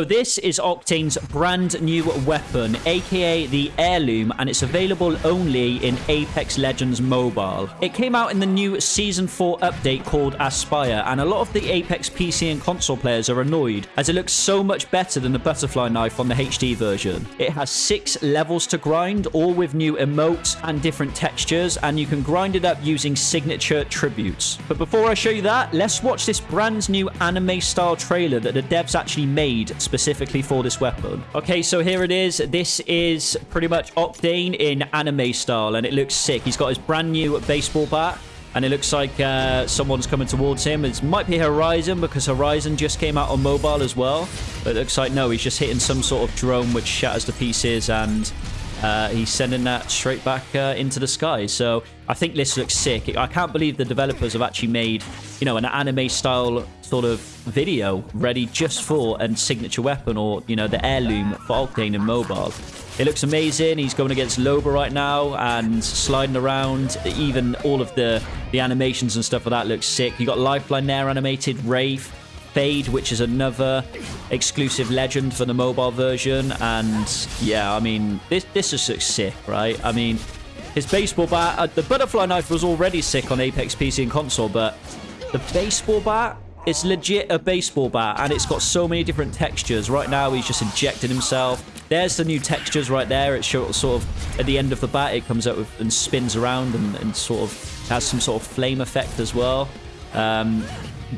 So this is Octane's brand new weapon, aka the Heirloom, and it's available only in Apex Legends Mobile. It came out in the new Season 4 update called Aspire, and a lot of the Apex PC and console players are annoyed, as it looks so much better than the butterfly knife on the HD version. It has six levels to grind, all with new emotes and different textures, and you can grind it up using signature tributes. But before I show you that, let's watch this brand new anime-style trailer that the devs actually made specifically for this weapon. Okay, so here it is. This is pretty much Octane in anime style, and it looks sick. He's got his brand new baseball bat. And it looks like uh, someone's coming towards him. It might be Horizon because Horizon just came out on mobile as well. But it looks like, no, he's just hitting some sort of drone which shatters the pieces and uh, he's sending that straight back uh, into the sky. So I think this looks sick. I can't believe the developers have actually made, you know, an anime style sort of video ready just for a signature weapon or, you know, the heirloom for Octane and mobile. It looks amazing. He's going against Loba right now and sliding around. Even all of the, the animations and stuff of that looks sick. You got Lifeline there animated, Wraith, Fade, which is another exclusive legend for the mobile version. And yeah, I mean, this, this is sick, right? I mean, his baseball bat, uh, the butterfly knife was already sick on Apex PC and console, but the baseball bat it's legit a baseball bat, and it's got so many different textures. Right now, he's just injecting himself. There's the new textures right there. It's sort of, at the end of the bat, it comes out with, and spins around and, and sort of has some sort of flame effect as well. Um,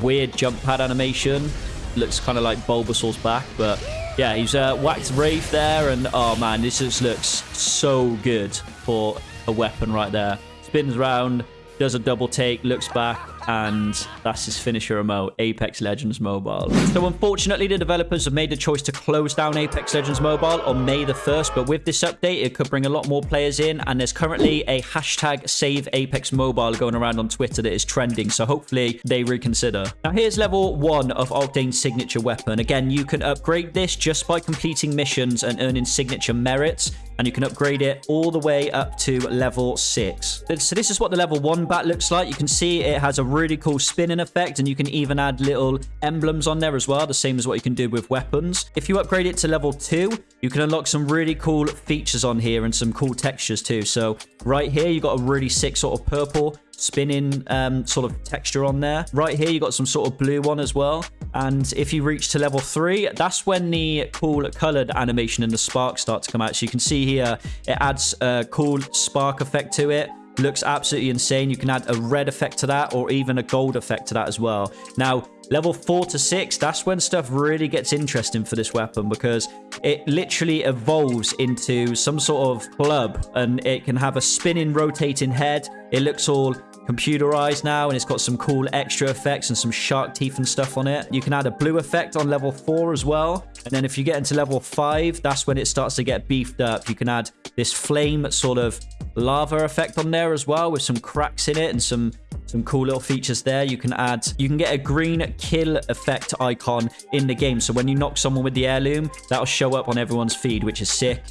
weird jump pad animation. Looks kind of like Bulbasaur's back, but yeah, he's uh, whacked Wraith there, and oh man, this just looks so good for a weapon right there. Spins around, does a double take, looks back, and that's his finisher remote, Apex Legends Mobile. So unfortunately, the developers have made the choice to close down Apex Legends Mobile on May the 1st, but with this update, it could bring a lot more players in, and there's currently a hashtag Save Apex Mobile going around on Twitter that is trending, so hopefully they reconsider. Now here's level 1 of Octane's signature weapon. Again, you can upgrade this just by completing missions and earning signature merits and you can upgrade it all the way up to level 6. So this is what the level 1 bat looks like. You can see it has a really cool spinning effect and you can even add little emblems on there as well, the same as what you can do with weapons. If you upgrade it to level 2, you can unlock some really cool features on here and some cool textures too. So right here, you've got a really sick sort of purple spinning um, sort of texture on there. Right here, you got some sort of blue one as well. And if you reach to level 3, that's when the cool colored animation and the sparks start to come out. So you can see here, it adds a cool spark effect to it. Looks absolutely insane. You can add a red effect to that or even a gold effect to that as well. Now, level 4 to 6, that's when stuff really gets interesting for this weapon because it literally evolves into some sort of club and it can have a spinning, rotating head. It looks all computerized now and it's got some cool extra effects and some shark teeth and stuff on it. You can add a blue effect on level 4 as well. And then if you get into level 5, that's when it starts to get beefed up. You can add this flame sort of lava effect on there as well with some cracks in it and some some cool little features there you can add you can get a green kill effect icon in the game so when you knock someone with the heirloom that'll show up on everyone's feed which is sick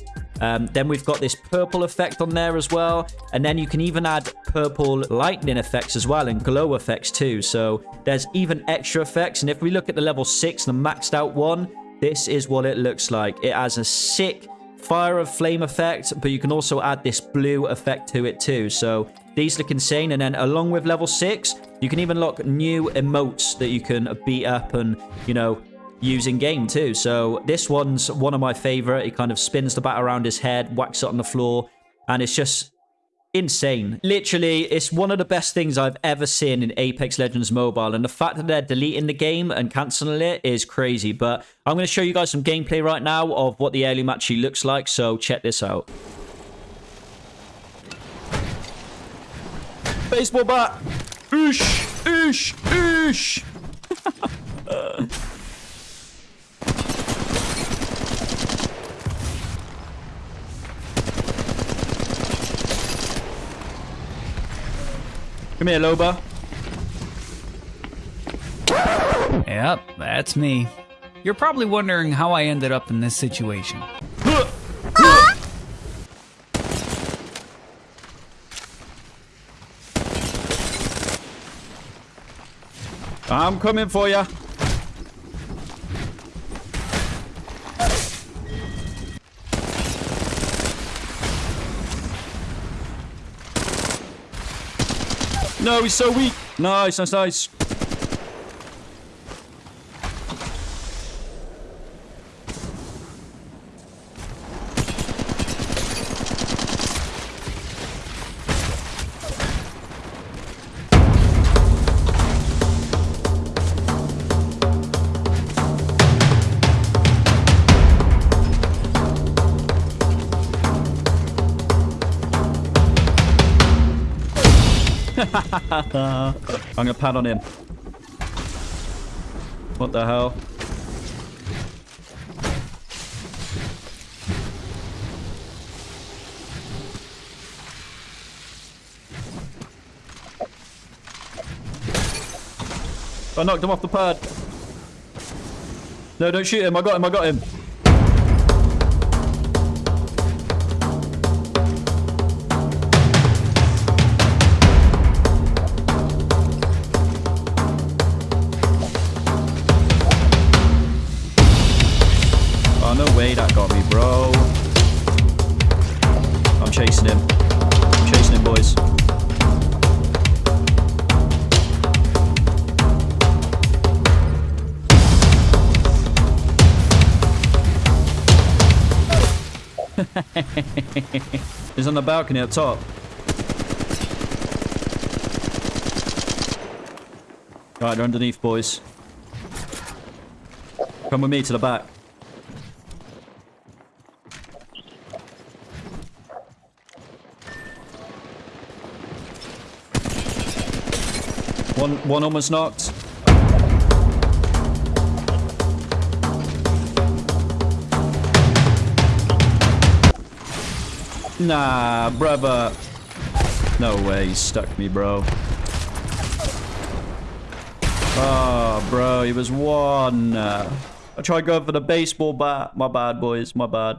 um, then we've got this purple effect on there as well and then you can even add purple lightning effects as well and glow effects too so there's even extra effects and if we look at the level 6 the maxed out one this is what it looks like it has a sick fire of flame effect, but you can also add this blue effect to it too. So these look insane. And then along with level 6, you can even lock new emotes that you can beat up and, you know, use in game too. So this one's one of my favorite. He kind of spins the bat around his head, whacks it on the floor, and it's just insane. Literally, it's one of the best things I've ever seen in Apex Legends Mobile. And the fact that they're deleting the game and canceling it is crazy. But I'm going to show you guys some gameplay right now of what the early actually looks like. So check this out. Baseball bat. Oosh, oosh, oosh. Come here, Loba. Yep, that's me. You're probably wondering how I ended up in this situation. I'm coming for you. No, he's so weak. Nice, nice, nice. I'm gonna pad on him. What the hell? I knocked him off the pad. No, don't shoot him. I got him. I got him. Got me, bro. I'm chasing him. I'm chasing him, boys. He's on the balcony up top. Right, they're underneath, boys. Come with me to the back. One, one almost knocked. Nah, brother. No way, he stuck me, bro. Oh, bro, he was one. I tried going for the baseball bat. My bad, boys. My bad.